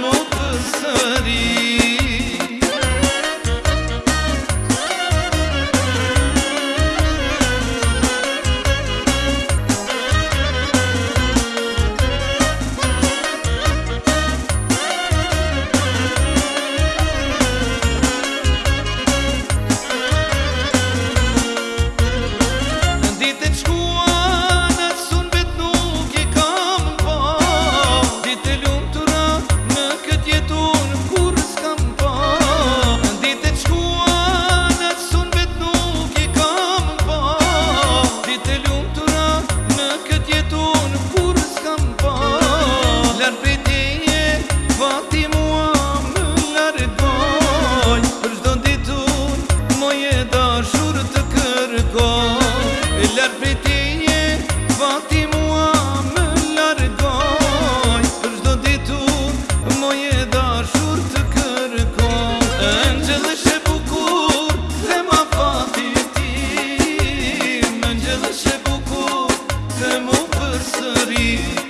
nu păsării sărit